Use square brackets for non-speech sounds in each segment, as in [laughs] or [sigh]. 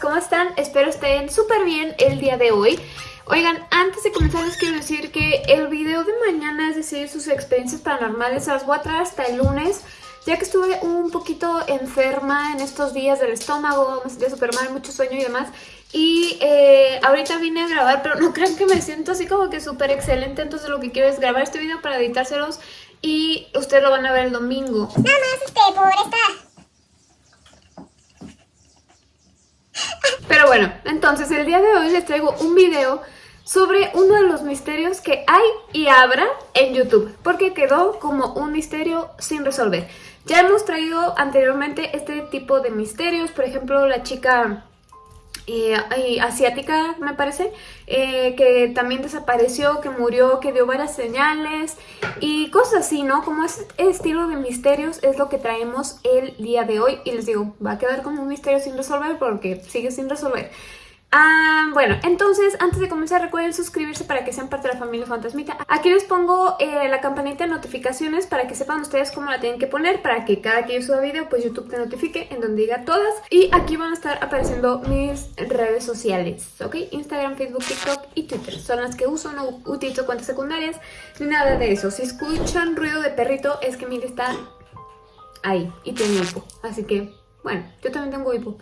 ¿cómo están? Espero estén súper bien el día de hoy. Oigan, antes de comenzar les quiero decir que el video de mañana, es decir, sus experiencias paranormales, las voy a traer hasta el lunes, ya que estuve un poquito enferma en estos días del estómago, me sentía súper mal, mucho sueño y demás. Y eh, ahorita vine a grabar, pero no [laughs] crean que me siento así como que súper excelente, entonces lo que quiero es grabar este video para editárselos y ustedes lo van a ver el domingo. Nada más este, por esta Pero bueno, entonces el día de hoy les traigo un video sobre uno de los misterios que hay y habrá en YouTube, porque quedó como un misterio sin resolver. Ya hemos traído anteriormente este tipo de misterios, por ejemplo la chica eh, asiática, me parece, eh, que también desapareció, que murió, que dio varias señales y cosas así, ¿no? Como ese estilo de misterios es lo que traemos el día de hoy y les digo, va a quedar como un misterio sin resolver porque sigue sin resolver. Ah, bueno, entonces antes de comenzar recuerden suscribirse para que sean parte de la familia Fantasmita. Aquí les pongo eh, la campanita de notificaciones para que sepan ustedes cómo la tienen que poner para que cada que yo suba video pues YouTube te notifique en donde diga todas. Y aquí van a estar apareciendo mis redes sociales, ¿ok? Instagram, Facebook, TikTok y Twitter. Son las que uso, no utilizo cuentas secundarias ni nada de eso. Si escuchan ruido de perrito es que Mili está ahí y tiene hipo. Así que, bueno, yo también tengo hipo.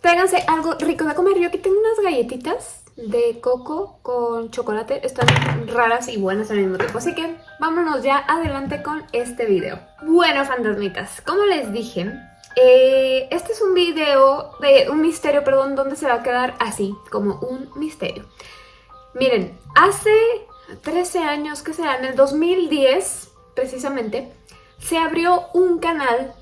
Tráiganse algo rico de comer. Yo aquí tengo unas galletitas de coco con chocolate. Están raras y buenas al mismo tiempo. Así que vámonos ya adelante con este video. Bueno, fantasmitas, como les dije, eh, este es un video de un misterio, perdón, donde se va a quedar así, como un misterio. Miren, hace 13 años, que será, en el 2010, precisamente, se abrió un canal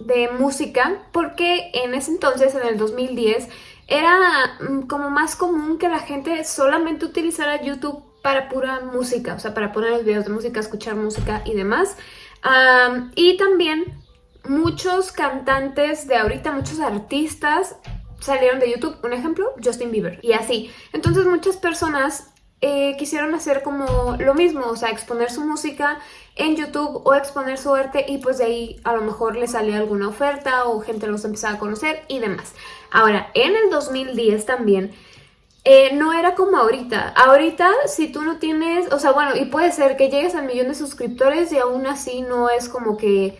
de música porque en ese entonces, en el 2010, era mm, como más común que la gente solamente utilizara YouTube para pura música, o sea, para poner los videos de música, escuchar música y demás. y también muchos cantantes de ahorita, muchos artistas salieron de YouTube. Un ejemplo, Justin Bieber. Y así. Entonces muchas personas eh, quisieron hacer como lo mismo, o sea, exponer su música en YouTube o exponer su arte y pues de ahí a lo mejor le salía alguna oferta o gente los empezaba a conocer y demás. Ahora, en el 2010 también eh, no era como ahorita. Ahorita, si tú no tienes, o sea, bueno, y puede ser que llegues al millón de suscriptores y aún así no es como que,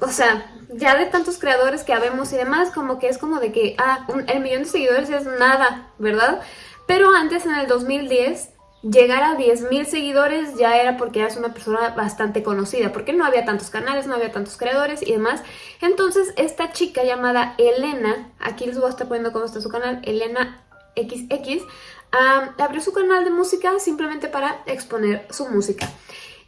o sea, ya de tantos creadores que habemos y demás, como que es como de que, ah, el millón de seguidores es nada, ¿verdad? Pero antes, en el 2010, llegar a 10.000 seguidores ya era porque eras una persona bastante conocida, porque no había tantos canales, no había tantos creadores y demás. Entonces, esta chica llamada Elena, aquí les voy a estar poniendo cómo está su canal, Elena XX, abrió su canal de música simplemente para exponer su música.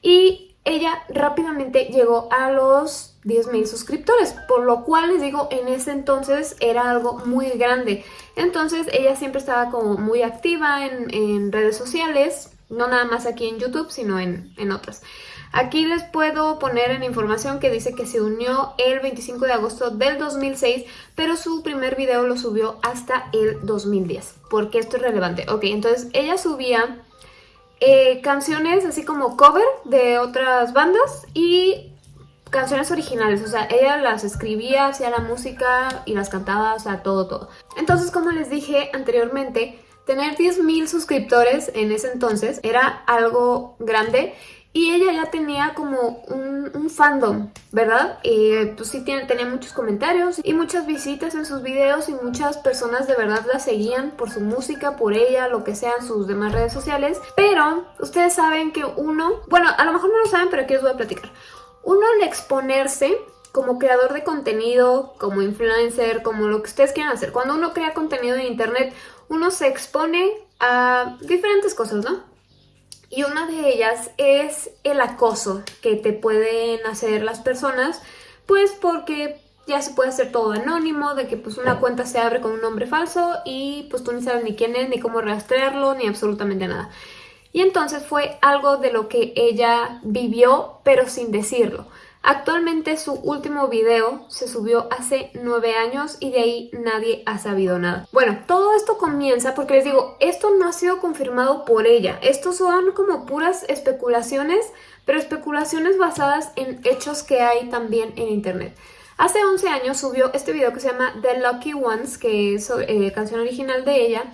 Y ella rápidamente llegó a los 10.000 suscriptores, por lo cual les digo, en ese entonces era algo muy grande. Entonces ella siempre estaba como muy activa en, redes sociales, no nada más aquí en YouTube, sino en, en otras. Aquí les puedo poner en información que dice que se unió el 25 de agosto del 2006, pero su primer video lo subió hasta el 2010. porque esto es relevante? Ok, entonces ella subía eh, canciones así como cover de otras bandas y canciones originales, o sea, ella las escribía, hacía la música y las cantaba, o sea, todo, todo. Entonces, como les dije anteriormente, tener 10.000 suscriptores en ese entonces era algo grande y ella ya tenía como un, fandom, ¿verdad? Y pues sí tiene, tenía muchos comentarios y muchas visitas en sus videos y muchas personas de verdad la seguían por su música, por ella, lo que sean sus demás redes sociales. Pero ustedes saben que uno, bueno, a lo mejor no lo saben, pero aquí les voy a platicar. Uno al exponerse como creador de contenido, como influencer, como lo que ustedes quieran hacer. Cuando uno crea contenido en internet, uno se expone a diferentes cosas, ¿no? Y una de ellas es el acoso que te pueden hacer las personas, pues porque ya se puede hacer todo anónimo, de que pues una cuenta se abre con un nombre falso y pues tú ni sabes ni quién es, ni cómo rastrearlo, ni absolutamente nada. Y entonces fue algo de lo que ella vivió, pero sin decirlo. Actualmente su último video se subió hace nueve años y de ahí nadie ha sabido nada. Bueno, todo esto comienza porque les digo, esto no ha sido confirmado por ella. Estos son como puras especulaciones, pero especulaciones basadas en hechos que hay también en internet. Hace 11 años subió este video que se llama The Lucky Ones, que es eh, canción original de ella,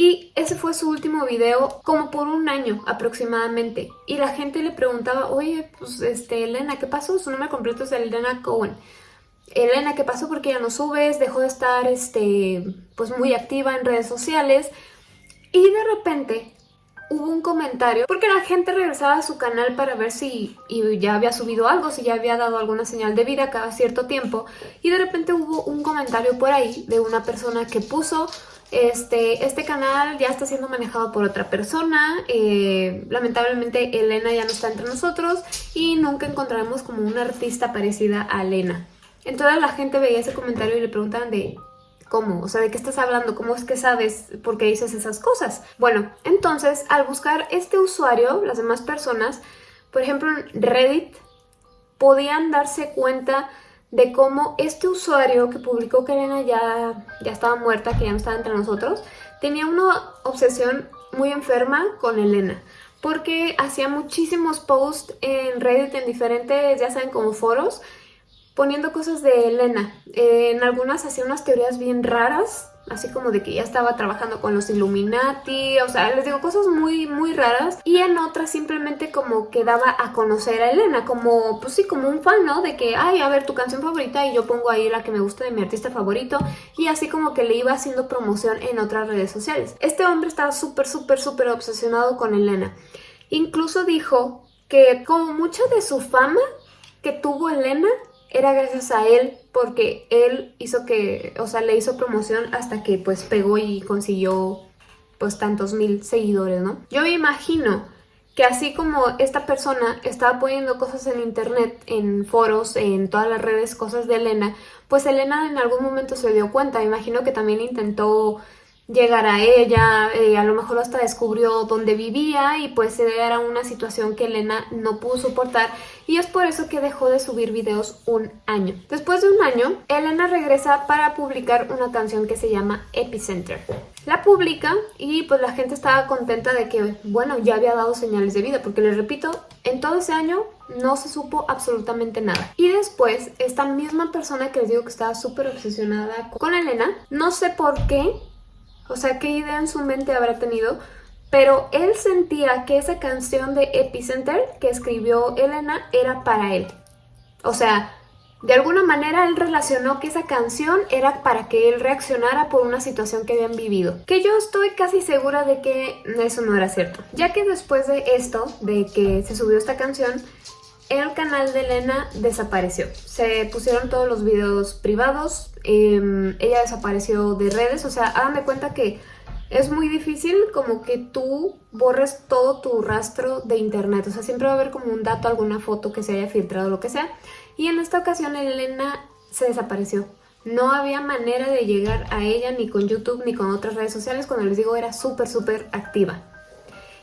y ese fue su último video como por un año aproximadamente. Y la gente le preguntaba, oye, pues este, Elena, ¿qué pasó? Su nombre completo es Elena Cohen. Elena, ¿qué pasó? Porque ya no subes, dejó de estar este, pues muy activa en redes sociales. Y de repente hubo un comentario, porque la gente regresaba a su canal para ver si ya había subido algo, si ya había dado alguna señal de vida cada cierto tiempo. Y de repente hubo un comentario por ahí de una persona que puso este, este canal ya está siendo manejado por otra persona, eh, lamentablemente Elena ya no está entre nosotros y nunca encontraremos como una artista parecida a Elena. Entonces la gente veía ese comentario y le preguntaban de ¿cómo? O sea, ¿de qué estás hablando? ¿Cómo es que sabes por qué dices esas cosas? Bueno, entonces al buscar este usuario, las demás personas, por ejemplo en Reddit, podían darse cuenta de cómo este usuario que publicó que Elena ya, ya estaba muerta, que ya no estaba entre nosotros, tenía una obsesión muy enferma con Elena. Porque hacía muchísimos posts en Reddit, en diferentes, ya saben, como foros, poniendo cosas de Elena. en algunas hacía unas teorías bien raras, así como de que ya estaba trabajando con los Illuminati, o sea, les digo cosas muy, muy raras. Y en otras simplemente como que daba a conocer a Elena, como, pues sí, como un fan, ¿no? De que, ay, a ver, tu canción favorita y yo pongo ahí la que me gusta de mi artista favorito. Y así como que le iba haciendo promoción en otras redes sociales. Este hombre estaba súper, súper, súper obsesionado con Elena. Incluso dijo que como mucha de su fama que tuvo Elena era gracias a él porque él hizo que, o sea, le hizo promoción hasta que pues pegó y consiguió pues tantos mil seguidores, ¿no? Yo me imagino que así como esta persona estaba poniendo cosas en internet, en foros, en todas las redes, cosas de Elena, pues Elena en algún momento se dio cuenta, me imagino que también intentó llegar a ella, eh, a lo mejor hasta descubrió dónde vivía y pues era una situación que Elena no pudo soportar y es por eso que dejó de subir videos un año. Después de un año, Elena regresa para publicar una canción que se llama Epicenter. La publica y pues la gente estaba contenta de que, bueno, ya había dado señales de vida, porque les repito, en todo ese año no se supo absolutamente nada. Y después, esta misma persona que les digo que estaba súper obsesionada con Elena, no sé por qué, o sea, qué idea en su mente habrá tenido, pero él sentía que esa canción de Epicenter que escribió Elena era para él. O sea, de alguna manera él relacionó que esa canción era para que él reaccionara por una situación que habían vivido. Que yo estoy casi segura de que eso no era cierto. Ya que después de esto, de que se subió esta canción, el canal de Elena desapareció. Se pusieron todos los videos privados, em, ella desapareció de redes, o sea, háganme cuenta que es muy difícil como que tú borres todo tu rastro de internet, o sea, siempre va a haber como un dato, alguna foto que se haya filtrado, lo que sea. Y en esta ocasión Elena se desapareció. No había manera de llegar a ella ni con YouTube ni con otras redes sociales, cuando les digo era súper, súper activa.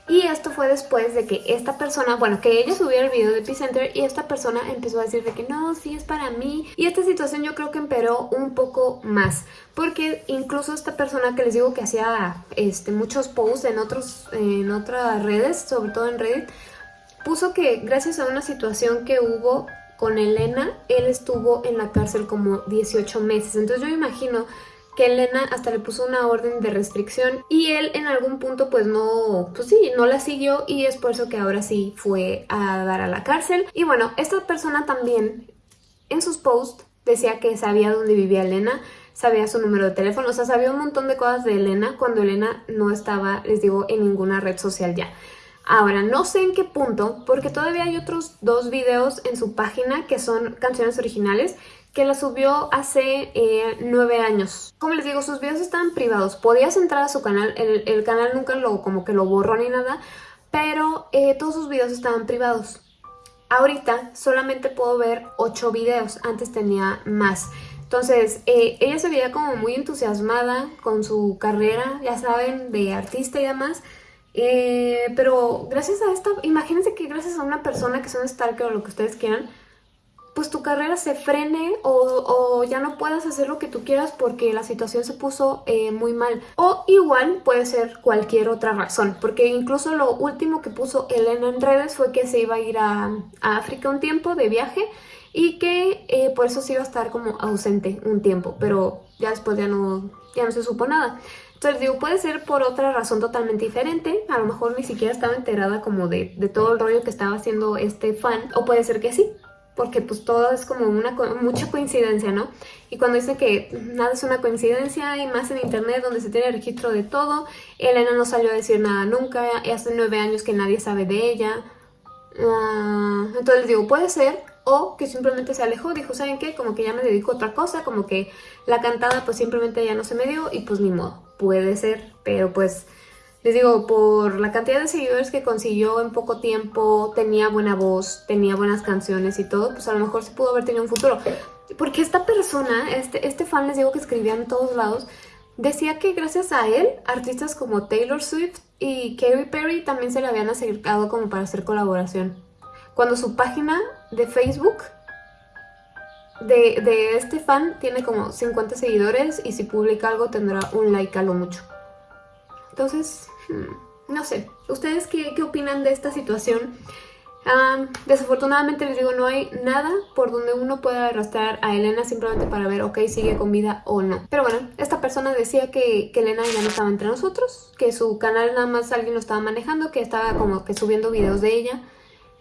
Y esto fue después de que esta persona, bueno, que ella subiera el video de Epicenter y esta persona empezó a decir de que no, sí es para mí. Y esta situación yo creo que empeoró un poco más, porque incluso esta persona que les digo que hacía este, muchos posts en, otros, en otras redes, sobre todo en Reddit, puso que gracias a una situación que hubo con Elena, él estuvo en la cárcel como 18 meses. Entonces yo imagino que Elena hasta le puso una orden de restricción y él en algún punto pues no, pues sí, no la siguió y es por eso que ahora sí fue a dar a la cárcel. Y bueno, esta persona también en sus posts decía que sabía dónde vivía Elena, sabía su número de teléfono, o sea, sabía un montón de cosas de Elena cuando Elena no estaba, les digo, en ninguna red social ya. Ahora, no sé en qué punto, porque todavía hay otros dos videos en su página que son canciones originales que la subió hace eh, nueve años. Como les digo, sus videos estaban privados. Podías entrar a su canal, el, canal nunca lo como que lo borró ni nada, pero eh, todos sus videos estaban privados. Ahorita solamente puedo ver ocho videos, antes tenía más. Entonces, eh, ella se veía como muy entusiasmada con su carrera, ya saben, de artista y demás. pero gracias a esta, imagínense que gracias a una persona que es un o lo que ustedes quieran, pues tu carrera se frene o, ya no puedas hacer lo que tú quieras porque la situación se puso eh, muy mal. O igual puede ser cualquier otra razón, porque incluso lo último que puso Elena en redes fue que se iba a ir a, África un tiempo de viaje y que eh, por eso sí iba a estar como ausente un tiempo, pero ya después ya no, ya no se supo nada. Entonces digo, puede ser por otra razón totalmente diferente, a lo mejor ni siquiera estaba enterada como de, de todo el rollo que estaba haciendo este fan, o puede ser que sí, porque pues todo es como una mucha coincidencia, ¿no? Y cuando dice que nada es una coincidencia y más en internet donde se tiene registro de todo, Elena no salió a decir nada nunca, y hace nueve años que nadie sabe de ella. Uh, entonces digo, puede ser, o que simplemente se alejó, dijo, ¿saben qué? Como que ya me dedico a otra cosa, como que la cantada pues simplemente ya no se me dio y pues ni modo, puede ser, pero pues les digo, por la cantidad de seguidores que consiguió en poco tiempo, tenía buena voz, tenía buenas canciones y todo, pues a lo mejor se pudo haber tenido un futuro. Porque esta persona, este, este fan, les digo que escribía en todos lados, decía que gracias a él, artistas como Taylor Swift y Katy Perry también se le habían acercado como para hacer colaboración. Cuando su página de Facebook de, de este fan tiene como 50 seguidores y si publica algo tendrá un like a lo mucho. Entonces, no sé, ¿ustedes qué, opinan de esta situación? desafortunadamente les digo, no hay nada por donde uno pueda arrastrar a Elena simplemente para ver, ok, sigue con vida o no. Pero bueno, esta persona decía que, que, Elena ya no estaba entre nosotros, que su canal nada más alguien lo estaba manejando, que estaba como que subiendo videos de ella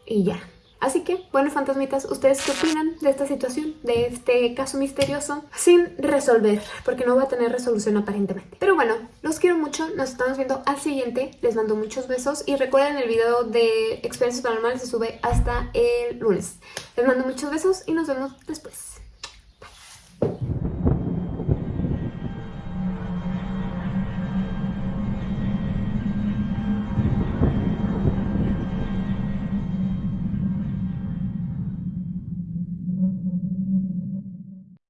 y ya. Así que, bueno, fantasmitas, ¿ustedes qué opinan de esta situación, de este caso misterioso sin resolver? Porque no va a tener resolución aparentemente. Pero bueno, los quiero mucho, nos estamos viendo al siguiente, les mando muchos besos y recuerden el video de experiencias paranormales se sube hasta el lunes. Les mando muchos besos y nos vemos después.